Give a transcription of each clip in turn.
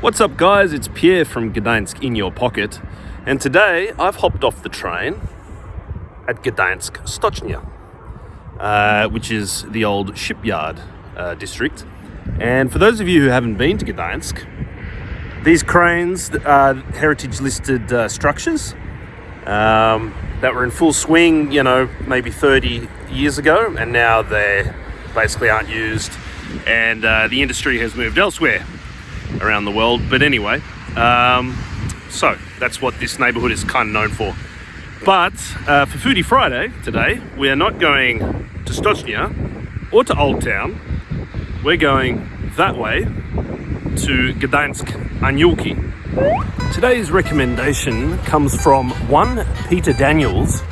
What's up guys, it's Pierre from Gdansk in your pocket. And today I've hopped off the train at Gdansk Stocznia uh, which is the old shipyard uh, district. And for those of you who haven't been to Gdansk these cranes are heritage listed uh, structures um, that were in full swing you know maybe 30 years ago and now they basically aren't used and uh, the industry has moved elsewhere around the world. But anyway, um, so that's what this neighborhood is kind of known for. But uh, for Foodie Friday today, we are not going to Stocznia or to Old Town. We're going that way to Gdańsk Aniołki. Today's recommendation comes from one Peter Daniels,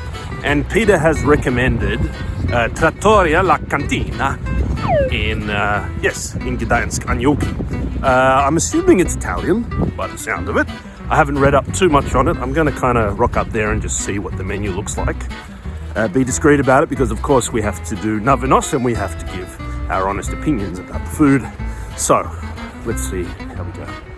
and Peter has recommended uh, Trattoria La Cantina in, uh, yes, in Gdańsk Aniołki. Uh, I'm assuming it's Italian by the sound of it. I haven't read up too much on it. I'm going to kind of rock up there and just see what the menu looks like. Uh, be discreet about it because, of course, we have to do Navinos and we have to give our honest opinions about the food. So, let's see how we go.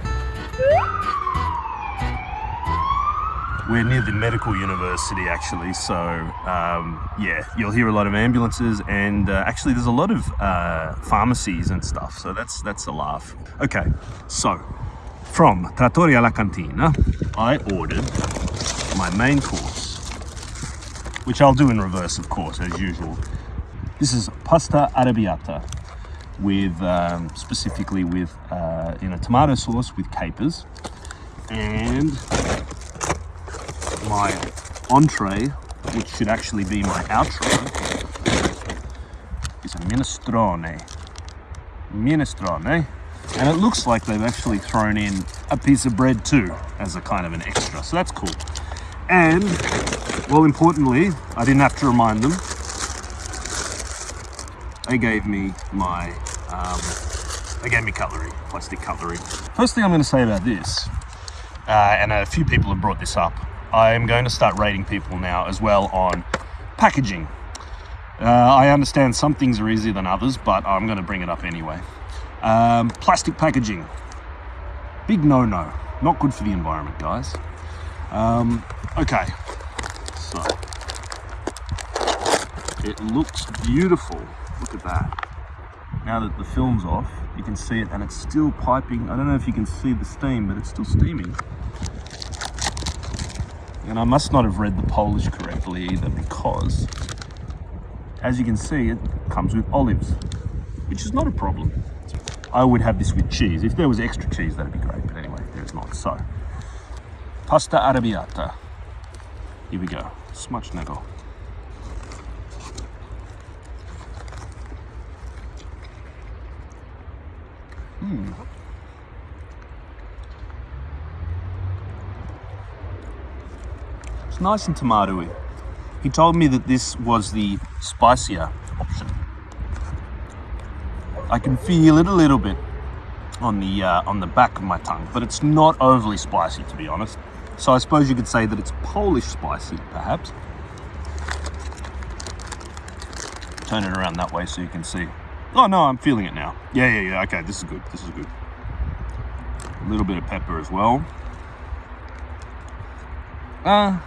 We're near the medical university actually, so um, yeah, you'll hear a lot of ambulances and uh, actually there's a lot of uh, pharmacies and stuff, so that's that's a laugh. Okay, so from Trattoria La Cantina, I ordered my main course, which I'll do in reverse, of course, as usual. This is pasta arrabbiata with um, specifically with uh, in a tomato sauce with capers and my entree, which should actually be my outro, is a minestrone. Minestrone. And it looks like they've actually thrown in a piece of bread too, as a kind of an extra. So that's cool. And, well, importantly, I didn't have to remind them. They gave me my, um, they gave me cutlery, plastic cutlery. First thing I'm going to say about this, uh, and a few people have brought this up, I'm going to start rating people now as well on packaging. Uh, I understand some things are easier than others, but I'm going to bring it up anyway. Um, plastic packaging. Big no-no. Not good for the environment, guys. Um, okay, so it looks beautiful. Look at that. Now that the film's off, you can see it and it's still piping. I don't know if you can see the steam, but it's still steaming. And I must not have read the Polish correctly either because, as you can see, it comes with olives, which is not a problem. I would have this with cheese. If there was extra cheese, that'd be great. But anyway, there's not. So, pasta arrabbiata. Here we go. Smacznego. Hmm. It's nice and tomatoey. He told me that this was the spicier option. I can feel it a little bit on the uh, on the back of my tongue, but it's not overly spicy to be honest. So I suppose you could say that it's Polish spicy, perhaps. Turn it around that way so you can see. Oh no, I'm feeling it now. Yeah, yeah, yeah. Okay, this is good. This is good. A little bit of pepper as well. Uh,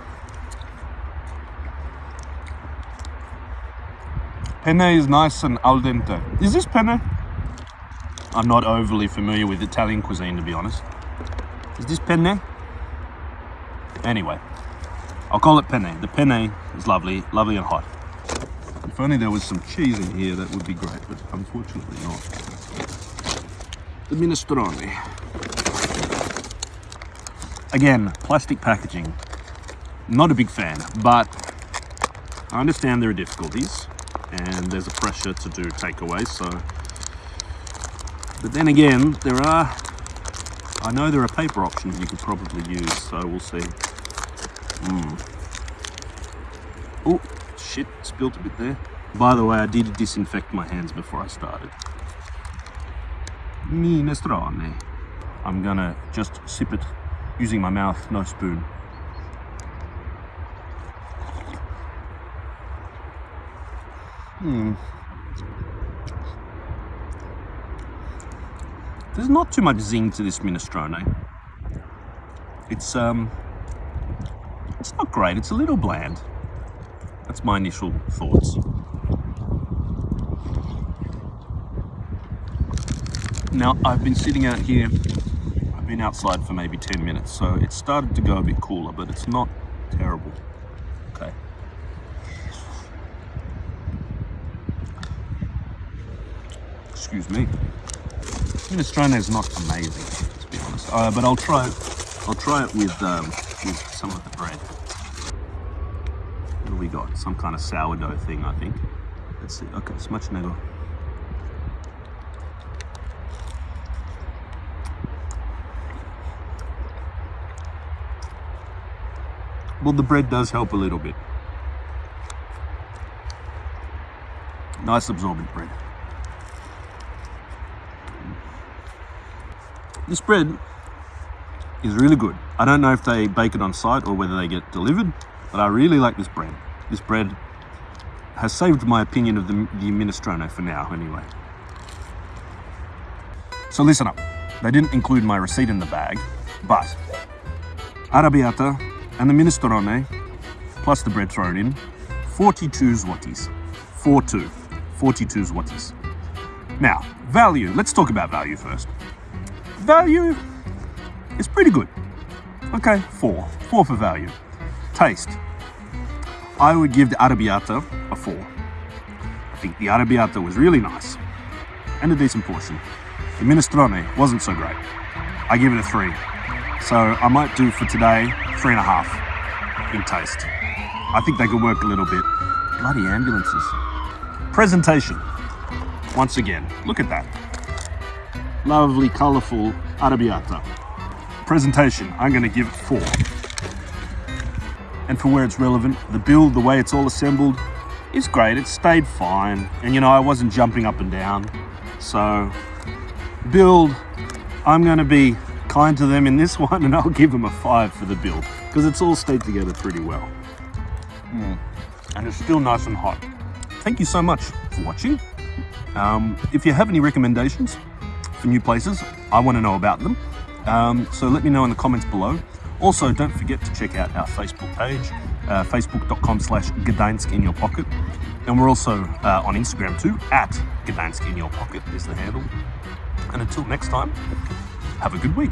Penne is nice and al dente. Is this penne? I'm not overly familiar with Italian cuisine, to be honest. Is this penne? Anyway, I'll call it penne. The penne is lovely, lovely and hot. If only there was some cheese in here, that would be great, but unfortunately not. The minestrone. Again, plastic packaging. Not a big fan, but I understand there are difficulties and there's a pressure to do takeaways so. But then again there are I know there are paper options you could probably use so we'll see. Mm. oh shit spilt a bit there. By the way I did disinfect my hands before I started. Minestrone. I'm gonna just sip it using my mouth no spoon Hmm. there's not too much zing to this minestrone. It's um, it's not great. It's a little bland. That's my initial thoughts. Now I've been sitting out here. I've been outside for maybe 10 minutes, so it started to go a bit cooler, but it's not terrible. Excuse me. Minestrone is not amazing, to be honest. Uh, but I'll try. I'll try it with um, with some of the bread. What do we got? Some kind of sourdough thing, I think. Let's see. Okay, smacznego. Well, the bread does help a little bit. Nice absorbent bread. This bread is really good. I don't know if they bake it on site or whether they get delivered, but I really like this bread. This bread has saved my opinion of the, the minestrone for now, anyway. So listen up. They didn't include my receipt in the bag, but arrabbiata and the minestrone, plus the bread thrown in, 42 zlotys. 42. 42 zlotys. Now, value. Let's talk about value first. Value is pretty good. Okay, four. Four for value. Taste. I would give the arrabbiata a four. I think the arrabbiata was really nice and a decent portion. The minestrone wasn't so great. I give it a three. So I might do for today three and a half in taste. I think they could work a little bit. Bloody ambulances. Presentation. Once again, look at that. Lovely, colourful arrabbiata. Presentation, I'm going to give it four. And for where it's relevant, the build, the way it's all assembled, is great. It stayed fine. And you know, I wasn't jumping up and down. So, build, I'm going to be kind to them in this one and I'll give them a five for the build because it's all stayed together pretty well. Mm. And it's still nice and hot. Thank you so much for watching. Um, if you have any recommendations for new places, I want to know about them. Um, so let me know in the comments below. Also, don't forget to check out our Facebook page, uh, facebook.com slash Gdańsk in your pocket. And we're also uh, on Instagram too, at Gdańsk in your pocket is the handle. And until next time, have a good week.